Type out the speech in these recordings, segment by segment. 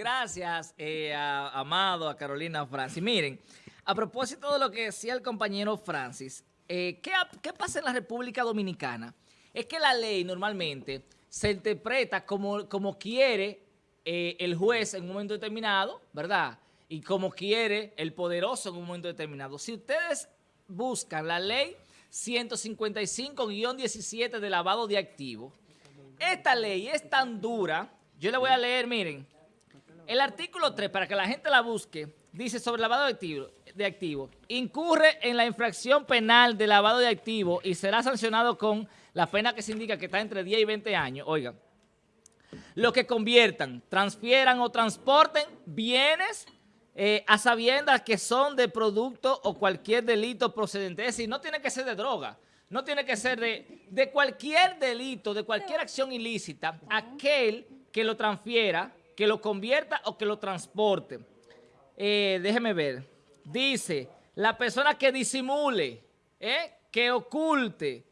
Gracias, eh, Amado, a Carolina Francis. Miren, a propósito de lo que decía el compañero Francis, eh, ¿qué, ¿qué pasa en la República Dominicana? Es que la ley normalmente se interpreta como, como quiere eh, el juez en un momento determinado, ¿verdad? Y como quiere el poderoso en un momento determinado. Si ustedes buscan la ley 155-17 de lavado de activos, esta ley es tan dura, yo le voy a leer, miren, el artículo 3, para que la gente la busque, dice sobre lavado de activos, de activo, incurre en la infracción penal de lavado de activos y será sancionado con la pena que se indica que está entre 10 y 20 años. Oigan, los que conviertan, transfieran o transporten bienes eh, a sabiendas que son de producto o cualquier delito procedente. Es decir, no tiene que ser de droga, no tiene que ser de, de cualquier delito, de cualquier acción ilícita, aquel que lo transfiera, que lo convierta o que lo transporte. Eh, déjeme ver. Dice, la persona que disimule, eh, que oculte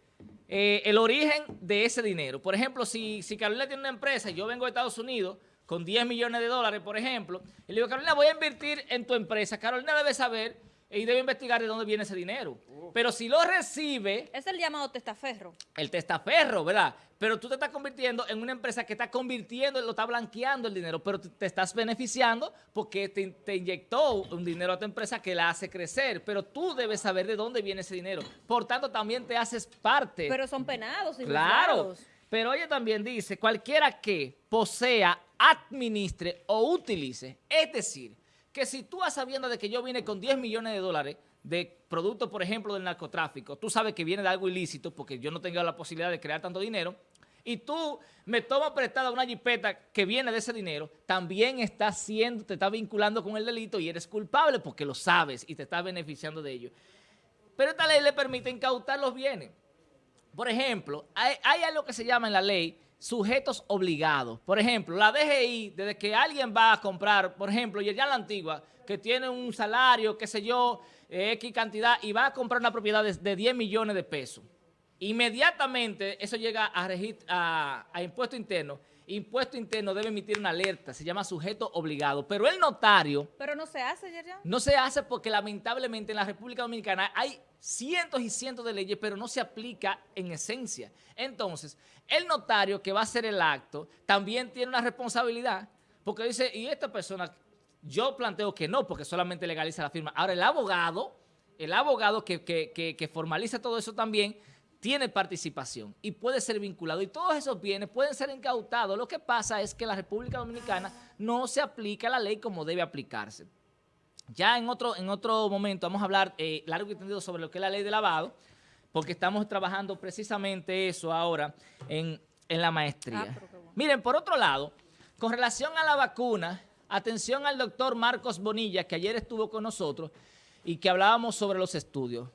eh, el origen de ese dinero. Por ejemplo, si, si Carolina tiene una empresa yo vengo de Estados Unidos con 10 millones de dólares, por ejemplo, y le digo, Carolina, voy a invertir en tu empresa. Carolina debe saber y debe investigar de dónde viene ese dinero. Pero si lo recibe... Es el llamado testaferro. El testaferro, ¿verdad? Pero tú te estás convirtiendo en una empresa que está convirtiendo, lo está blanqueando el dinero, pero te estás beneficiando porque te, te, inyectó un dinero a tu empresa que la hace crecer, pero tú debes saber de dónde viene ese dinero. Por tanto, también te haces parte. Pero son penados. Claro. Pero ella también dice, cualquiera que posea, administre o utilice, es decir, que si tú a sabiendo de que yo vine con 10 millones de dólares de producto, por ejemplo, del narcotráfico, tú sabes que viene de algo ilícito porque yo no tengo la posibilidad de crear tanto dinero, y tú me tomas prestada una jipeta que viene de ese dinero, también estás siendo, te estás vinculando con el delito y eres culpable porque lo sabes y te estás beneficiando de ello. Pero esta ley le permite incautar los bienes. Por ejemplo, hay algo que se llama en la ley sujetos obligados. Por ejemplo, la DGI, desde que alguien va a comprar, por ejemplo, y ya la antigua, que tiene un salario, qué sé yo, X cantidad, y va a comprar una propiedad de, 10 millones de pesos. Inmediatamente eso llega a, a, a impuesto interno impuesto interno debe emitir una alerta, se llama sujeto obligado, pero el notario... Pero no se hace, Yerjan. No se hace porque lamentablemente en la República Dominicana hay cientos y cientos de leyes, pero no se aplica en esencia. Entonces, el notario que va a hacer el acto también tiene una responsabilidad, porque dice, y esta persona, yo planteo que no, porque solamente legaliza la firma. Ahora, el abogado, el abogado que, que, que formaliza todo eso también, tiene participación y puede ser vinculado. Y todos esos bienes pueden ser incautados. Lo que pasa es que en la República Dominicana no se aplica la ley como debe aplicarse. Ya en otro, en otro momento vamos a hablar eh, largo y tendido sobre lo que es la ley de lavado, porque estamos trabajando precisamente eso ahora en, la maestría. Ah, Miren, por otro lado, con relación a la vacuna, atención al doctor Marcos Bonilla, que ayer estuvo con nosotros y que hablábamos sobre los estudios.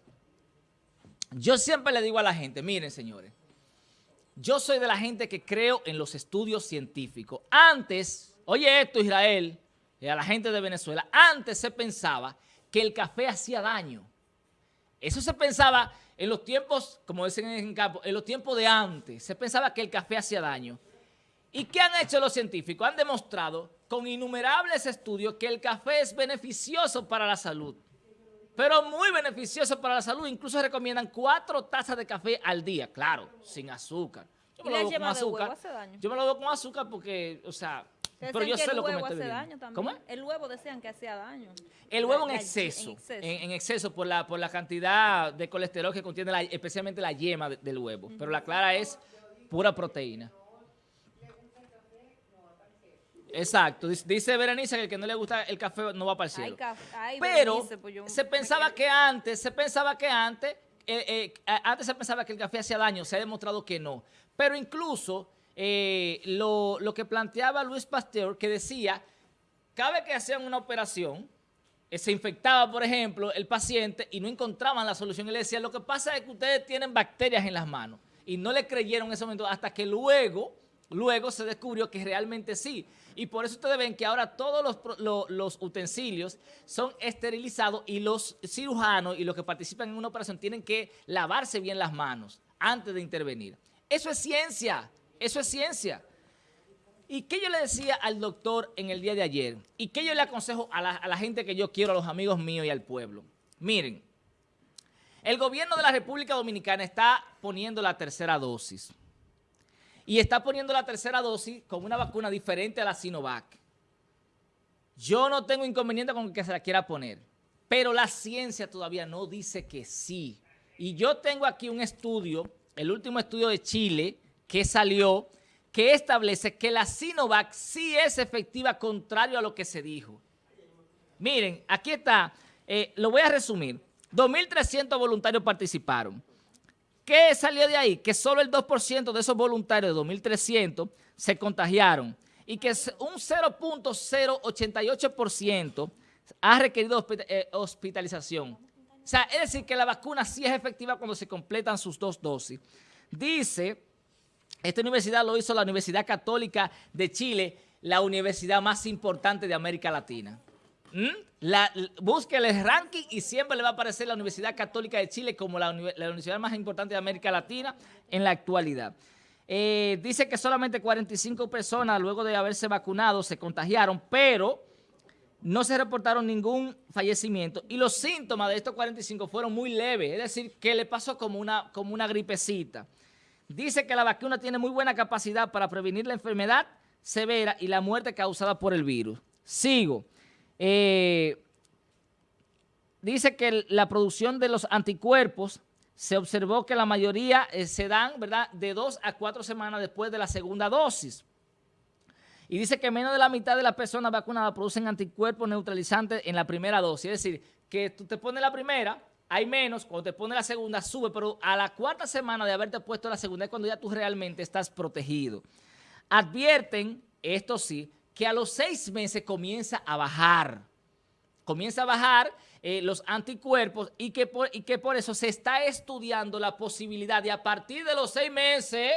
Yo siempre le digo a la gente, miren señores, yo soy de la gente que creo en los estudios científicos. Antes, oye esto Israel, y a la gente de Venezuela, antes se pensaba que el café hacía daño. Eso se pensaba en los tiempos, como dicen en campo, en los tiempos de antes, se pensaba que el café hacía daño. ¿Y qué han hecho los científicos? Han demostrado con innumerables estudios que el café es beneficioso para la salud pero muy beneficioso para la salud. Incluso recomiendan cuatro tazas de café al día, claro, sin azúcar. Yo me lo con azúcar. Yo me lo doy con azúcar porque, o sea, pero yo sé lo que me estoy daño también. ¿Cómo? El huevo decían que hacía daño. El huevo en exceso, en exceso, por, la, por la cantidad de colesterol que contiene especialmente la yema del huevo. Pero la clara es pura proteína. Exacto. Dice Berenice que el que no le gusta el café no va para el cielo. Pero pues se pensaba que antes, se pensaba que antes, eh, eh, antes se pensaba que el café hacía daño, se ha demostrado que no. Pero incluso eh, lo, lo, que planteaba Luis Pasteur, que decía, cada vez que hacían una operación, se infectaba, por ejemplo, el paciente y no encontraban la solución. Y le decía, lo que pasa es que ustedes tienen bacterias en las manos. Y no le creyeron en ese momento hasta que luego, luego se descubrió que realmente sí. Y por eso ustedes ven que ahora todos los, utensilios son esterilizados y los cirujanos y los que participan en una operación tienen que lavarse bien las manos antes de intervenir. Eso es ciencia, eso es ciencia. ¿Y qué yo le decía al doctor en el día de ayer? ¿Y qué yo le aconsejo a la, a la gente que yo quiero, a los amigos míos y al pueblo? Miren, el gobierno de la República Dominicana está poniendo la tercera dosis. Y está poniendo la tercera dosis con una vacuna diferente a la Sinovac. Yo no tengo inconveniente con que se la quiera poner, pero la ciencia todavía no dice que sí. Y yo tengo aquí un estudio, el último estudio de Chile, que salió, que establece que la Sinovac sí es efectiva contrario a lo que se dijo. Miren, aquí está, eh, lo voy a resumir. 2.300 voluntarios participaron. ¿Qué salió de ahí? Que solo el 2% de esos voluntarios de 2.300 se contagiaron y que un 0.088% ha requerido eh, hospitalización. O sea, es decir, que la vacuna sí es efectiva cuando se completan sus dos dosis. Dice, esta universidad lo hizo la Universidad Católica de Chile, la universidad más importante de América Latina. ¿Mm? La, busque el ranking y siempre le va a aparecer la Universidad Católica de Chile como la, universidad más importante de América Latina en la actualidad. Eh, dice que solamente 45 personas luego de haberse vacunado se contagiaron, pero no se reportaron ningún fallecimiento y los síntomas de estos 45 fueron muy leves, es decir, que le pasó como una, como una gripecita. Dice que la vacuna tiene muy buena capacidad para prevenir la enfermedad severa y la muerte causada por el virus. Sigo. Eh, dice que la producción de los anticuerpos se observó que la mayoría eh, se dan ¿verdad? de dos a cuatro semanas después de la segunda dosis. Y dice que menos de la mitad de las personas vacunadas producen anticuerpos neutralizantes en la primera dosis. Es decir, que tú te pones la primera, hay menos, cuando te pones la segunda sube, pero a la cuarta semana de haberte puesto la segunda es cuando ya tú realmente estás protegido. Advierten, esto sí, que a los seis meses comienza a bajar. Comienza a bajar eh, los anticuerpos y que, por, y que por eso se está estudiando la posibilidad de a partir de los seis meses,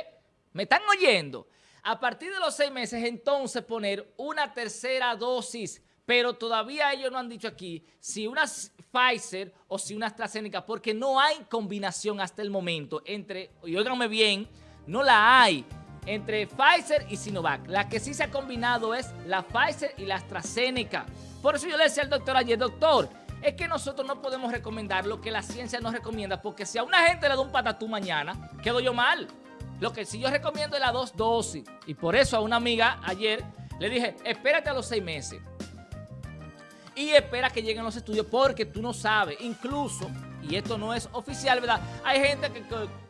¿me están oyendo? A partir de los seis meses entonces poner una tercera dosis, pero todavía ellos no han dicho aquí si una Pfizer o si una AstraZeneca, porque no hay combinación hasta el momento entre, y óiganme bien, no la hay entre Pfizer y Sinovac. La que sí se ha combinado es la Pfizer y la AstraZeneca. Por eso yo le decía al doctor ayer, doctor, es que nosotros no podemos recomendar lo que la ciencia nos recomienda, porque si a una gente le da un patatú mañana, quedo yo mal. Lo que sí yo recomiendo es la dos dosis. Y por eso a una amiga ayer le dije, espérate a los seis meses. Y espera que lleguen los estudios porque tú no sabes. Incluso y esto no es oficial, ¿verdad? Hay gente que,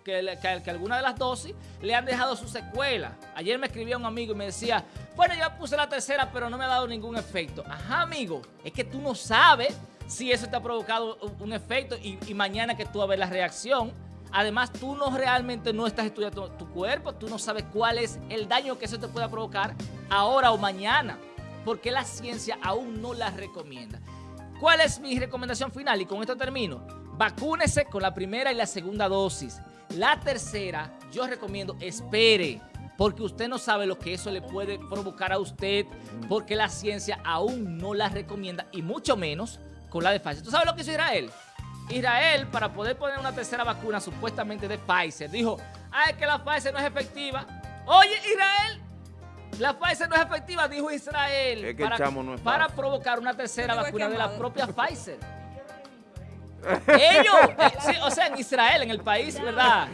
que, que, alguna de las dosis le han dejado su secuela. Ayer me escribía un amigo y me decía, bueno, yo puse la tercera, pero no me ha dado ningún efecto. Ajá, amigo, es que tú no sabes si eso te ha provocado un efecto y, mañana que tú vas a ver la reacción. Además, tú no realmente no estás estudiando tu cuerpo, tú no sabes cuál es el daño que eso te pueda provocar ahora o mañana, porque la ciencia aún no la recomienda. ¿Cuál es mi recomendación final? Y con esto termino. Vacúnese con la primera y la segunda dosis. La tercera, yo recomiendo, espere, porque usted no sabe lo que eso le puede provocar a usted, porque la ciencia aún no la recomienda, y mucho menos con la de Pfizer. ¿Tú sabes lo que hizo Israel? Israel, para poder poner una tercera vacuna supuestamente de Pfizer, dijo, ay, que la Pfizer no es efectiva. Oye, Israel, la Pfizer no es efectiva, dijo Israel, para, provocar una tercera vacuna de la propia Pfizer. Ellos, eh, o sea, en Israel, en el país, ¿verdad?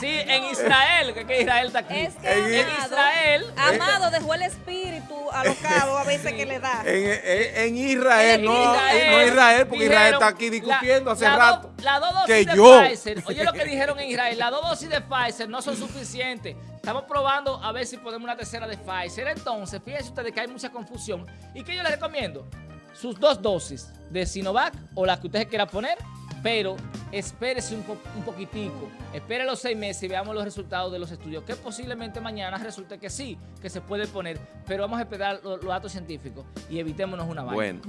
Sí, en Israel, que, Israel está aquí. Es que en Israel. Amado dejó el espíritu alocado a veces que le da. En, Israel, no, no Israel, porque Israel está aquí discutiendo hace rato. La dos dosis de Pfizer, oye lo que dijeron en Israel, las dos dosis de Pfizer no son suficientes. Estamos probando a ver si podemos una tercera de Pfizer. Entonces, fíjense ustedes que hay mucha confusión. ¿Y qué yo les recomiendo? Sus dos dosis de Sinovac o la que usted quiera poner, pero espérese un, poquitico, espere los seis meses y veamos los resultados de los estudios, que posiblemente mañana resulte que sí, que se puede poner, pero vamos a esperar los, datos científicos y evitémonos una vaina.